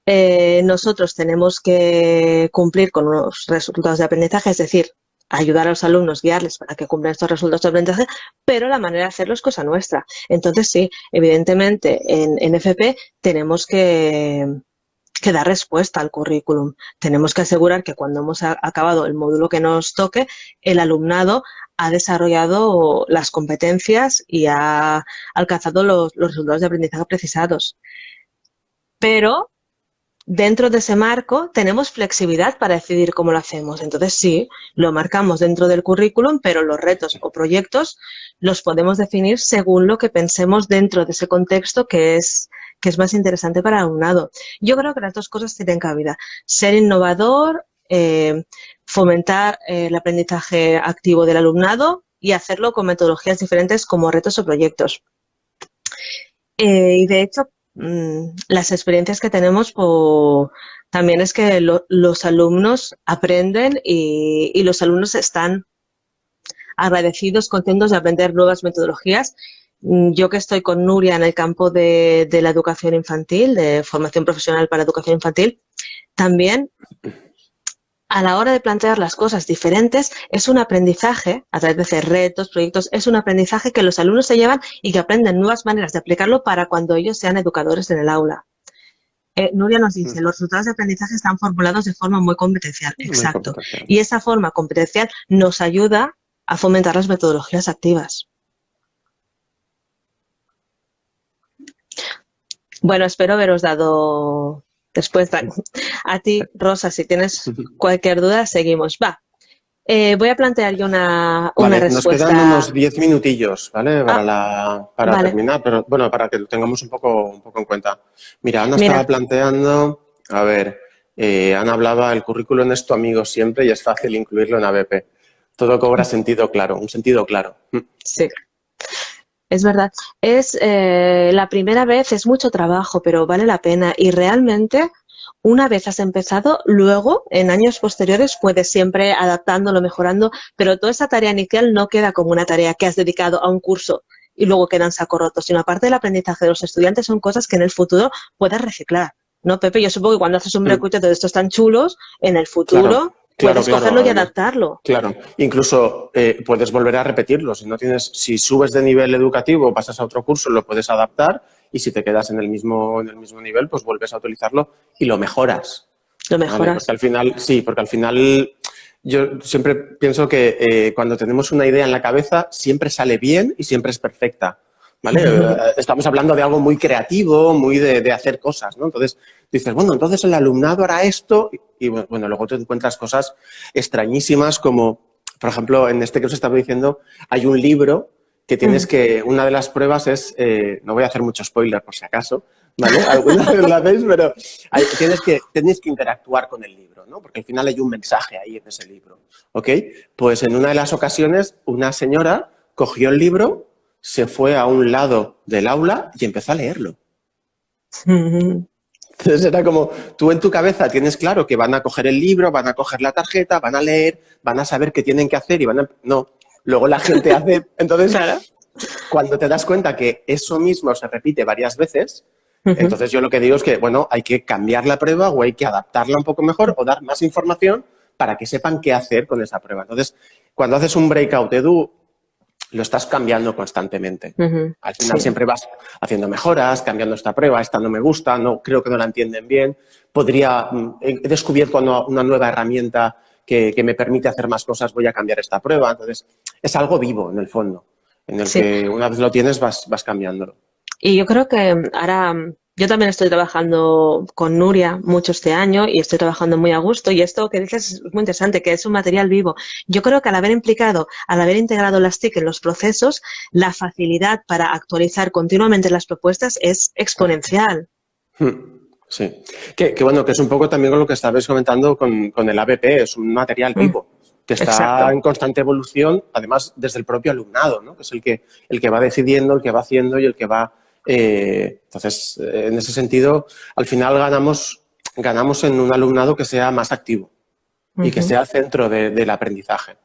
Eh, nosotros tenemos que cumplir con unos resultados de aprendizaje, es decir, ayudar a los alumnos, guiarles para que cumplan estos resultados de aprendizaje, pero la manera de hacerlo es cosa nuestra. Entonces, sí, evidentemente, en, FP tenemos que, dar respuesta al currículum. Tenemos que asegurar que cuando hemos acabado el módulo que nos toque, el alumnado ha desarrollado las competencias y ha alcanzado los resultados de aprendizaje precisados. Pero dentro de ese marco tenemos flexibilidad para decidir cómo lo hacemos. Entonces sí, lo marcamos dentro del currículum, pero los retos o proyectos los podemos definir según lo que pensemos dentro de ese contexto que es, que es más interesante para el alumnado. Yo creo que las dos cosas tienen cabida. Ser innovador, eh, fomentar eh, el aprendizaje activo del alumnado y hacerlo con metodologías diferentes como retos o proyectos. Eh, y de hecho, las experiencias que tenemos también es que los alumnos aprenden y, los alumnos están agradecidos, contentos de aprender nuevas metodologías. mm, yo que estoy con Nuria en el campo de, de la educación infantil, de formación profesional para educación infantil, también a la hora de plantear las cosas diferentes, es un aprendizaje, a través de hacer retos, proyectos, es un aprendizaje que los alumnos se llevan y que aprenden nuevas maneras de aplicarlo para cuando ellos sean educadores en el aula. Eh, Nuria nos dice, mm. los resultados de aprendizaje están formulados de forma muy competencial. Exacto. Y esa forma competencial nos ayuda a fomentar las metodologías activas. Bueno, espero haberos dado Después, a ti, Rosa, si tienes cualquier duda, seguimos. Va. Eh, voy a plantear yo una, una respuesta. Nos quedan unos diez minutillos, ¿vale? Para, ah, para terminar, pero bueno, para que lo tengamos un poco, un poco en cuenta. Mira, Ana estaba planteando, a ver, eh, Ana hablaba, el currículum es tu amigo siempre y es fácil incluirlo en ABP. Todo cobra sentido claro, un sentido claro. Sí. Es verdad. Es eh, la primera vez, es mucho trabajo, pero vale la pena. Y realmente, una vez has empezado, luego, en años posteriores, puedes siempre adaptándolo, mejorando, pero toda esa tarea inicial no queda como una tarea que has dedicado a un curso y luego quedan saco roto, sino aparte del aprendizaje de los estudiantes son cosas que en el futuro puedas reciclar. ¿No, Pepe? Yo supongo que cuando haces un recruitment de estos tan chulos, en el futuro puedes cogerlo y adaptarlo. Claro, incluso eh, puedes volver a repetirlo. Si no tienes, si subes de nivel educativo, pasas a otro curso, lo puedes adaptar y si te quedas en el mismo, en el mismo nivel, pues vuelves a utilizarlo y lo mejoras. Lo mejoras. Porque al final, sí, porque al final yo siempre pienso que eh, cuando tenemos una idea en la cabeza, siempre sale bien y siempre es perfecta. ¿Vale? Eh, estamos hablando de algo muy creativo, muy de, de hacer cosas, ¿no? Entonces, dices, bueno, entonces el alumnado hará esto y bueno, luego te encuentras cosas extrañísimas como, por ejemplo, en este que os estaba diciendo, hay un libro que tienes mm. que, una de las pruebas es, eh, no voy a hacer mucho spoiler por si acaso, ¿vale? Alguna vez la veis, pero tienes, que, tienes que interactuar con el libro, ¿no? Porque al final hay un mensaje ahí en ese libro, ¿ok? Pues en una de las ocasiones, una señora cogió el libro, se fue a un lado del aula y empezó a leerlo. Entonces era como, tú en tu cabeza tienes claro que van a coger el libro, van a coger la tarjeta, van a leer, van a saber qué tienen que hacer y van a... No, luego la gente hace... Entonces, cuando te das cuenta que eso mismo se repite varias veces, entonces yo lo que digo es que, bueno, hay que cambiar la prueba o hay que adaptarla un poco mejor o dar más información para que sepan qué hacer con esa prueba. Entonces, cuando haces un breakout edu, lo estás cambiando constantemente. Al final siempre vas haciendo mejoras, cambiando esta prueba, esta no me gusta, no creo que no la entienden bien. Podría, mm, he descubierto una, nueva herramienta que, me permite hacer más cosas, voy a cambiar esta prueba. Entonces, es algo vivo en el fondo, en el que una vez lo tienes vas, vas cambiándolo. Y yo creo que ahora yo también estoy trabajando con Nuria mucho este año y estoy trabajando muy a gusto y esto que dices es muy interesante, que es un material vivo. Yo creo que al haber implicado, al haber integrado las TIC en los procesos, la facilidad para actualizar continuamente las propuestas es exponencial. Hmm, sí, que, bueno, que es un poco también con lo que estabais comentando con, el ABP, es un material hmm, vivo. que está en constante evolución, además desde el propio alumnado, ¿no? que es el que, el que va decidiendo, el que va haciendo y el que va eh, entonces, eh, en ese sentido, al final ganamos, ganamos en un alumnado que sea más activo y que sea centro del aprendizaje.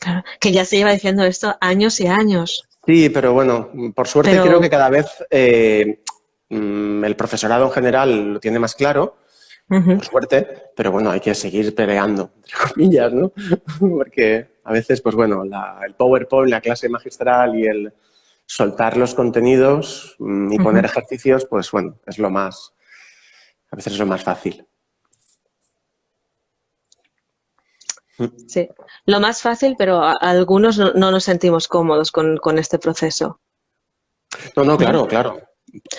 Claro, que ya se lleva diciendo esto años y años. Sí, pero bueno, por suerte creo que cada vez eh, mm, el profesorado en general lo tiene más claro, por suerte, pero bueno, hay que seguir peleando, entre comillas, ¿no? Porque a veces, pues bueno, el PowerPoint, la clase magistral y el, soltar los contenidos mm, y poner ejercicios, pues bueno, es lo más, a veces es lo más fácil. Sí, lo más fácil, pero algunos no, nos sentimos cómodos con, este proceso. No, no, claro, claro.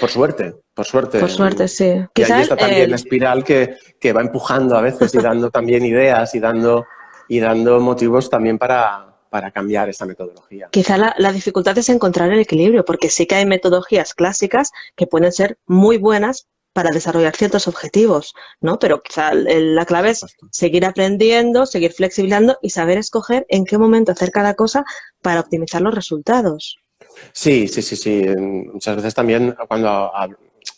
Por suerte, por suerte. Por suerte, sí. Y ahí está también la espiral que, que, va empujando a veces y dando también ideas y dando, y dando motivos también para, para cambiar esta metodología. Quizá la, dificultad es encontrar el equilibrio, porque sí que hay metodologías clásicas que pueden ser muy buenas para desarrollar ciertos objetivos, ¿no? Pero quizá la clave es seguir aprendiendo, seguir flexibilizando y saber escoger en qué momento hacer cada cosa para optimizar los resultados. Sí, sí, sí, sí. Muchas veces también cuando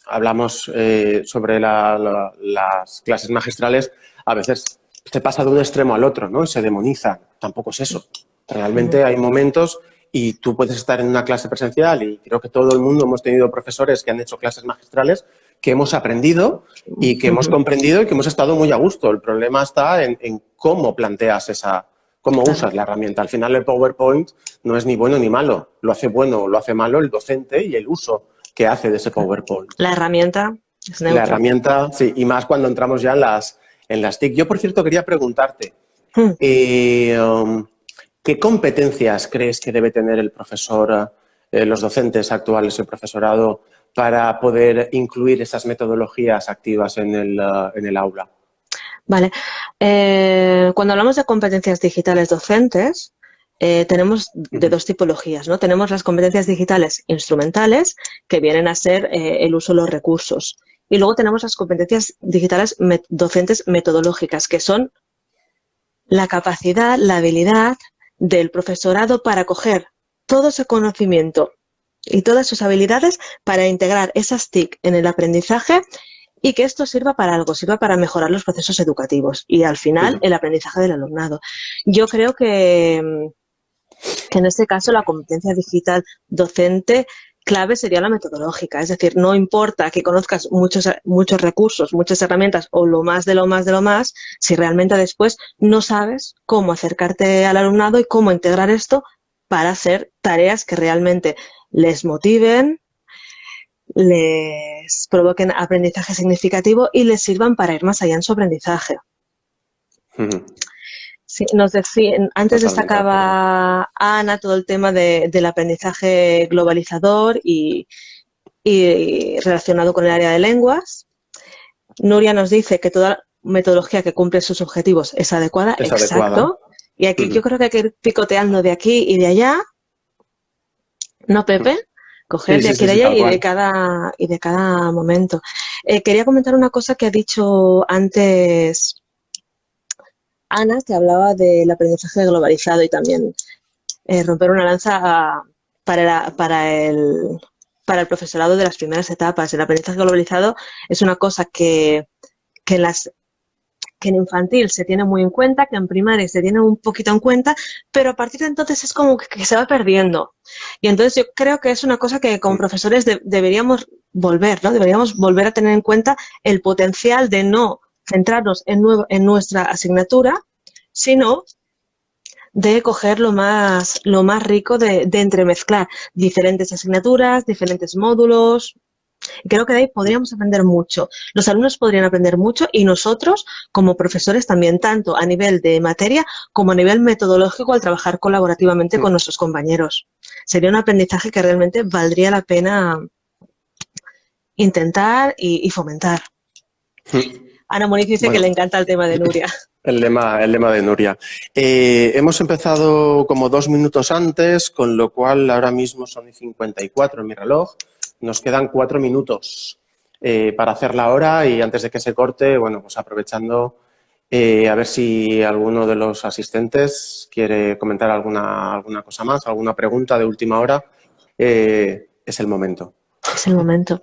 hablamos eh, sobre las clases magistrales, a veces se pasa de un extremo al otro, ¿no? Se demoniza. Tampoco es eso. Realmente hay momentos y tú puedes estar en una clase presencial y creo que todo el mundo hemos tenido profesores que han hecho clases magistrales que hemos aprendido y que hemos comprendido y que hemos estado muy a gusto. El problema está en, cómo planteas esa, cómo usas la herramienta. Al final el PowerPoint no es ni bueno ni malo. Lo hace bueno o lo hace malo el docente y el uso que hace de ese PowerPoint. La herramienta La herramienta, sí, y más cuando entramos ya en las, en las TIC. Yo, por cierto, quería preguntarte, hmm. eh, um, ¿qué competencias crees que debe tener el profesor, eh, los docentes actuales, el profesorado, para poder incluir esas metodologías activas en el, uh, en el aula? Vale. Eh, cuando hablamos de competencias digitales docentes, eh, tenemos de dos tipologías, ¿no? Tenemos las competencias digitales instrumentales, que vienen a ser eh, el uso de los recursos. Y luego tenemos las competencias digitales docentes metodológicas, que son la capacidad, la habilidad del profesorado para coger todo ese conocimiento y todas sus habilidades para integrar esas TIC en el aprendizaje y que esto sirva para algo, sirva para mejorar los procesos educativos y al final el aprendizaje del alumnado. Yo creo que, que en este caso la competencia digital docente clave sería la metodológica, es decir, no importa que conozcas muchos, muchos recursos, muchas herramientas o lo más de lo más de lo más, si realmente después no sabes cómo acercarte al alumnado y cómo integrar esto para hacer tareas que realmente les motiven, les provoquen aprendizaje significativo y les sirvan para ir más allá en su aprendizaje. Nos decía, antes destacaba Ana todo el tema del aprendizaje globalizador y, relacionado con el área de lenguas. Nuria nos dice que toda metodología que cumple sus objetivos es adecuada. Exacto. Y aquí yo creo que hay que ir picoteando de aquí y de allá ¿No, Pepe? Coger de aquí de allá y, de cada, y de cada momento. Eh, quería comentar una cosa que ha dicho antes Ana, que hablaba del aprendizaje globalizado y también eh, romper una lanza para, para, el, para el profesorado de las primeras etapas. El aprendizaje globalizado es una cosa que, que en las que en infantil se tiene muy en cuenta, que en primaria se tiene un poquito en cuenta, pero a partir de entonces es como que, se va perdiendo. Y entonces yo creo que es una cosa que como profesores deberíamos volver, ¿no? Deberíamos volver a tener en cuenta el potencial de no centrarnos en, nuevo, en nuestra asignatura, sino de coger lo más, lo más rico de, de entremezclar diferentes asignaturas, diferentes módulos, creo que de ahí podríamos aprender mucho. Los alumnos podrían aprender mucho y nosotros, como profesores, también, tanto a nivel de materia como a nivel metodológico al trabajar colaborativamente con nuestros compañeros. Sería un aprendizaje que realmente valdría la pena intentar y, fomentar. Ana Moniz dice que le encanta el tema de Nuria. El lema, el lema de Nuria. Eh, hemos empezado como dos minutos antes, con lo cual ahora mismo son 54 en mi reloj. Nos quedan cuatro minutos eh, para hacer la hora y antes de que se corte, bueno, pues aprovechando eh, a ver si alguno de los asistentes quiere comentar alguna, alguna cosa más, alguna pregunta de última hora. Es el momento. Es el momento.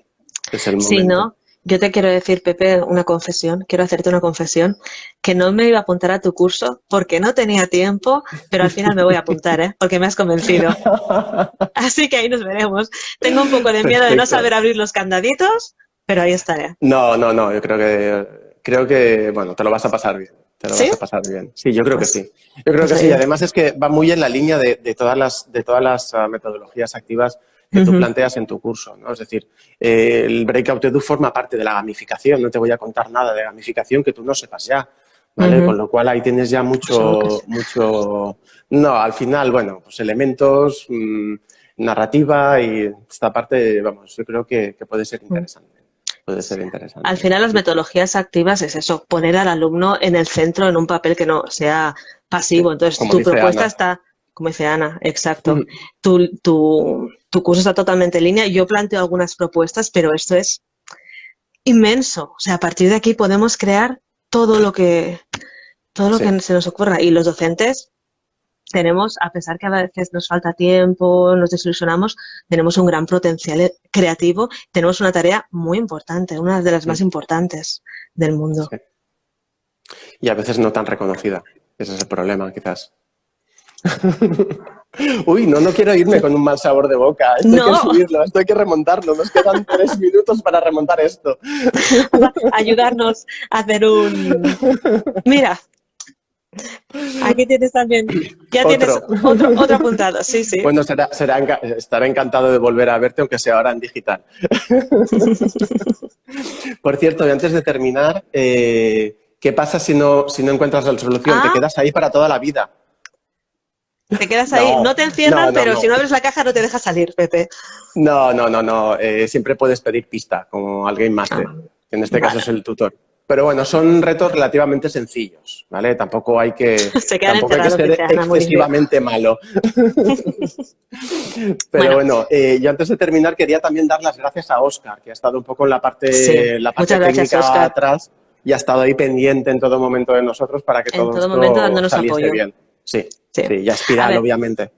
Es el momento. Si no, yo te quiero decir, Pepe, una confesión, quiero hacerte una confesión, que no me iba a apuntar a tu curso porque no tenía tiempo, pero al final me voy a apuntar, ¿eh? porque me has convencido. Así que ahí nos veremos. Tengo un poco de miedo de no saber abrir los candaditos, pero ahí estaré. No, no, no, yo creo que, creo que, bueno, te lo vas a pasar bien. Te lo vas a pasar bien. Sí, yo creo que pues sí. Yo creo que pues sí. Además es que va muy en la línea de, todas las, de todas las ah, metodologías activas que tú planteas en tu curso. ¿no? Es decir, eh, el Breakout Edu forma parte de la gamificación. No te voy a contar nada de gamificación que tú no sepas ya. ¿vale? Con lo cual ahí tienes ya mucho, mucho... No, al final, bueno, pues elementos, mm, narrativa y esta parte, vamos, yo creo que, puede ser interesante. Puede ser interesante. Al final las metodologías activas es eso, poner al alumno en el centro en un papel que no sea pasivo. Entonces tu propuesta está como dice Ana, exacto. Mm. Tu, tu, curso está totalmente en línea. Yo planteo algunas propuestas, pero esto es inmenso. O sea, a partir de aquí podemos crear todo lo que, todo lo que se nos ocurra. Y los docentes tenemos, a pesar que a veces nos falta tiempo, nos desilusionamos, tenemos un gran potencial creativo, tenemos una tarea muy importante, una de las más importantes del mundo. Y a veces no tan reconocida. Ese es el problema, quizás. Uy, no, no quiero irme con un mal sabor de boca. Esto hay que subirlo, esto hay que remontarlo. Nos quedan tres minutos para remontar esto. Ayudarnos a hacer un... Mira, Aquí tienes también, ya tienes otro, apuntado, sí, sí. Bueno, será, será, estaré encantado de volver a verte, aunque sea ahora en digital. Por cierto, y antes de terminar, eh, ¿qué pasa si no, si no encuentras la solución? Te ah. quedas ahí para toda la vida. Te quedas ahí, no, te encierran, pero si no abres la caja no te deja salir, Pepe. No, no, no, no. Eh, siempre puedes pedir pista, como alguien más, ah, que en este caso es el tutor. Pero bueno, son retos relativamente sencillos, ¿vale? Tampoco hay que, tampoco hay que ser excesivamente malo. Pero bueno, eh, yo antes de terminar quería también dar las gracias a Oscar, que ha estado un poco en la parte, la parte técnica atrás y ha estado ahí pendiente en todo momento de nosotros para que todo, esto saliese bien. Sí, sí, y a espiral, obviamente.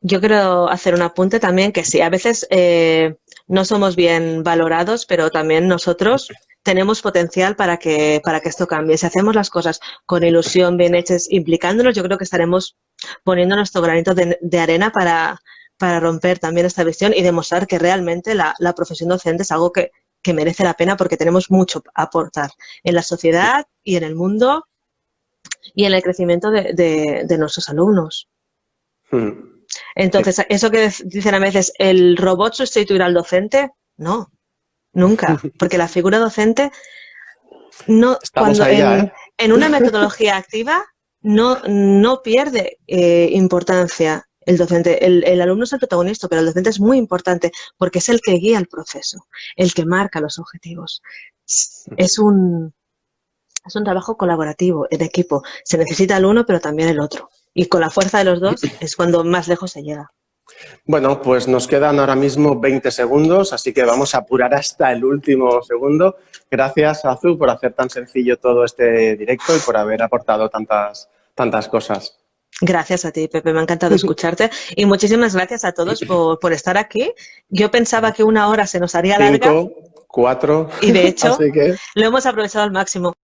Yo quiero hacer un apunte también que sí, a veces eh, no somos bien valorados, pero también nosotros tenemos potencial para que, para que esto cambie. Si hacemos las cosas con ilusión, bien hechas, implicándonos, yo creo que estaremos poniendo nuestro granito de, arena para, para, romper también esta visión y demostrar que realmente la, profesión docente es algo que, merece la pena porque tenemos mucho a aportar en la sociedad y en el mundo y en el crecimiento de, nuestros alumnos. Hmm. Entonces, eso que dicen a veces, ¿el robot sustituirá al docente? No, Nunca, porque la figura docente no cuando ¿eh? en, una metodología activa no, no pierde eh, importancia el docente. El, alumno es el protagonista, pero el docente es muy importante porque es el que guía el proceso, el que marca los objetivos. Es un, es un trabajo colaborativo, en equipo. Se necesita el uno, pero también el otro. Y con la fuerza de los dos es cuando más lejos se llega. Bueno, pues nos quedan ahora mismo 20 segundos, así que vamos a apurar hasta el último segundo. Gracias, Azul, por hacer tan sencillo todo este directo y por haber aportado tantas, tantas cosas. Gracias a ti, Pepe, me ha encantado escucharte y muchísimas gracias a todos por, estar aquí. Yo pensaba que una hora se nos haría larga. Cinco, cuatro. Y de hecho, lo hemos aprovechado al máximo.